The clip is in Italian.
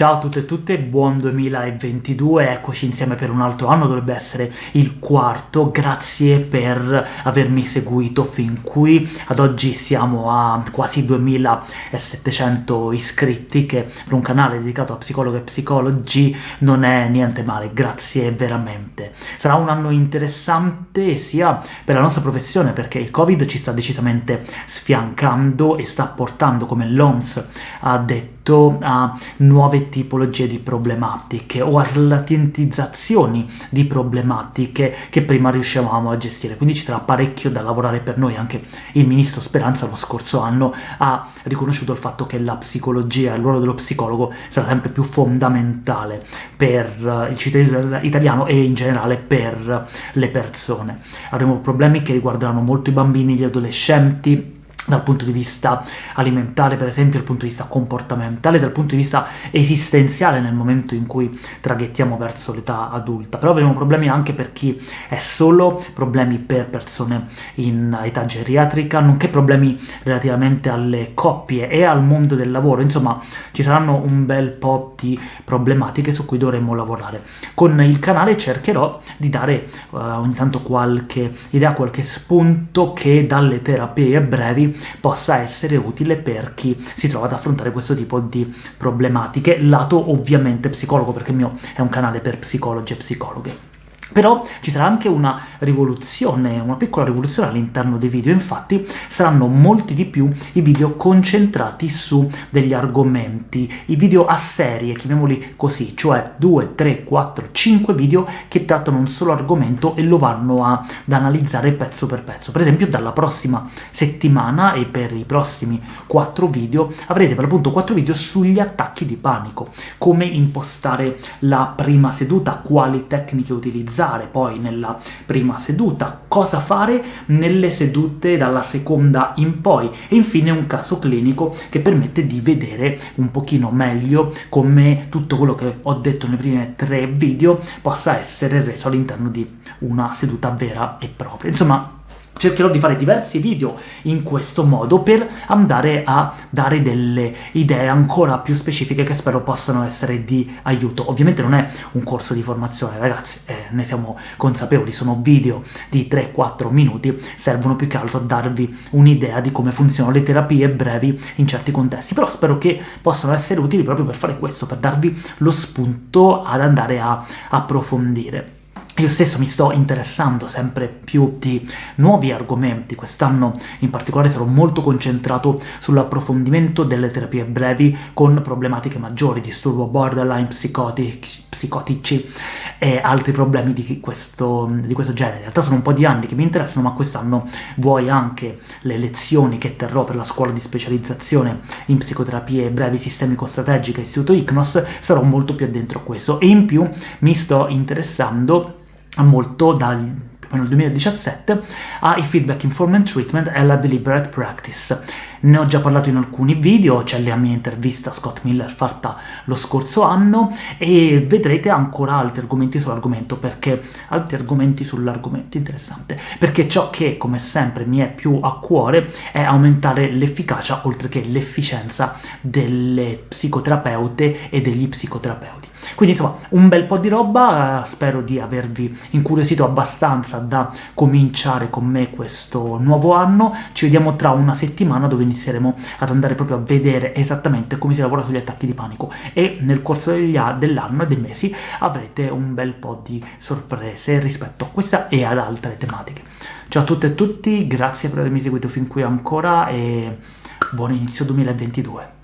Ciao a tutte e tutte, buon 2022, eccoci insieme per un altro anno, dovrebbe essere il quarto, grazie per avermi seguito fin qui, ad oggi siamo a quasi 2700 iscritti, che per un canale dedicato a psicologo e psicologi non è niente male, grazie veramente. Sarà un anno interessante sia per la nostra professione, perché il Covid ci sta decisamente sfiancando e sta portando, come l'OMS ha detto, a nuove tipologie di problematiche o a slatentizzazioni di problematiche che prima riuscivamo a gestire, quindi ci sarà parecchio da lavorare per noi, anche il ministro Speranza lo scorso anno ha riconosciuto il fatto che la psicologia, il ruolo dello psicologo sarà sempre più fondamentale per il cittadino italiano e in generale per le persone. Avremo problemi che riguarderanno molto i bambini, gli adolescenti, dal punto di vista alimentare, per esempio, dal punto di vista comportamentale, dal punto di vista esistenziale nel momento in cui traghettiamo verso l'età adulta. Però avremo problemi anche per chi è solo, problemi per persone in età geriatrica, nonché problemi relativamente alle coppie e al mondo del lavoro. Insomma, ci saranno un bel po' di problematiche su cui dovremo lavorare. Con il canale cercherò di dare uh, ogni tanto qualche idea, qualche spunto che dalle terapie brevi possa essere utile per chi si trova ad affrontare questo tipo di problematiche, lato ovviamente psicologo, perché il mio è un canale per psicologi e psicologhe. Però ci sarà anche una rivoluzione, una piccola rivoluzione all'interno dei video, infatti saranno molti di più i video concentrati su degli argomenti, i video a serie, chiamiamoli così, cioè 2, 3, 4, 5 video che trattano un solo argomento e lo vanno ad analizzare pezzo per pezzo. Per esempio dalla prossima settimana e per i prossimi 4 video avrete per l'appunto 4 video sugli attacchi di panico, come impostare la prima seduta, quali tecniche utilizzare, analizzare poi nella prima seduta, cosa fare nelle sedute dalla seconda in poi, e infine un caso clinico che permette di vedere un pochino meglio come tutto quello che ho detto nei primi tre video possa essere reso all'interno di una seduta vera e propria. Insomma, cercherò di fare diversi video in questo modo per andare a dare delle idee ancora più specifiche che spero possano essere di aiuto. Ovviamente non è un corso di formazione, ragazzi, eh, ne siamo consapevoli, sono video di 3-4 minuti, servono più che altro a darvi un'idea di come funzionano le terapie brevi in certi contesti, però spero che possano essere utili proprio per fare questo, per darvi lo spunto ad andare a approfondire. Io stesso mi sto interessando sempre più di nuovi argomenti, quest'anno in particolare sarò molto concentrato sull'approfondimento delle terapie brevi con problematiche maggiori, disturbo borderline, psicotici, psicotici e altri problemi di questo, di questo genere. In realtà sono un po' di anni che mi interessano, ma quest'anno vuoi anche le lezioni che terrò per la scuola di specializzazione in psicoterapie brevi sistemico-strategiche Istituto ICNOS, sarò molto più addentro a questo, e in più mi sto interessando molto dal nel 2017 ai feedback informant treatment e alla deliberate practice. Ne ho già parlato in alcuni video, c'è la mia intervista a Scott Miller fatta lo scorso anno, e vedrete ancora altri argomenti sull'argomento, perché altri argomenti sull'argomento, interessante, perché ciò che, come sempre, mi è più a cuore è aumentare l'efficacia, oltre che l'efficienza delle psicoterapeute e degli psicoterapeuti. Quindi insomma, un bel po' di roba, spero di avervi incuriosito abbastanza da cominciare con me questo nuovo anno, ci vediamo tra una settimana dove inizieremo ad andare proprio a vedere esattamente come si lavora sugli attacchi di panico e nel corso dell'anno e dei mesi avrete un bel po' di sorprese rispetto a questa e ad altre tematiche. Ciao a tutte e tutti, grazie per avermi seguito fin qui ancora e buon inizio 2022!